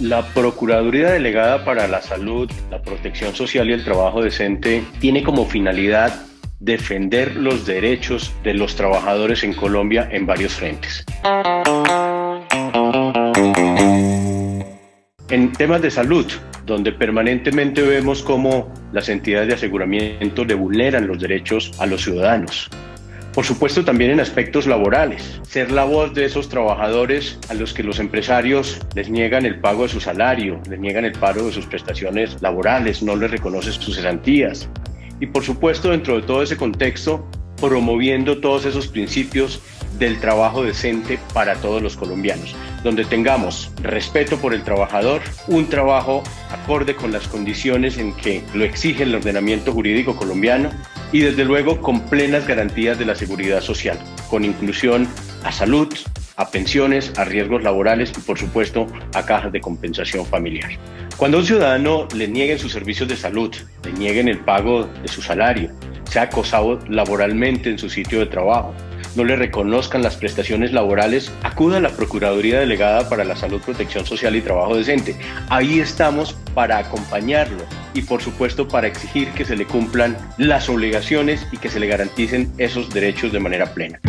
La Procuraduría Delegada para la Salud, la Protección Social y el Trabajo Decente tiene como finalidad defender los derechos de los trabajadores en Colombia en varios frentes. En temas de salud, donde permanentemente vemos cómo las entidades de aseguramiento le vulneran los derechos a los ciudadanos. Por supuesto también en aspectos laborales, ser la voz de esos trabajadores a los que los empresarios les niegan el pago de su salario, les niegan el pago de sus prestaciones laborales, no les reconocen sus cesantías. Y por supuesto dentro de todo ese contexto, promoviendo todos esos principios del trabajo decente para todos los colombianos, donde tengamos respeto por el trabajador, un trabajo acorde con las condiciones en que lo exige el ordenamiento jurídico colombiano y desde luego con plenas garantías de la seguridad social, con inclusión a salud, a pensiones, a riesgos laborales y por supuesto a cajas de compensación familiar. Cuando a un ciudadano le nieguen sus servicios de salud, le nieguen el pago de su salario, sea acosado laboralmente en su sitio de trabajo, no le reconozcan las prestaciones laborales, acuda a la Procuraduría Delegada para la Salud, Protección Social y Trabajo Decente. Ahí estamos para acompañarlo y por supuesto para exigir que se le cumplan las obligaciones y que se le garanticen esos derechos de manera plena.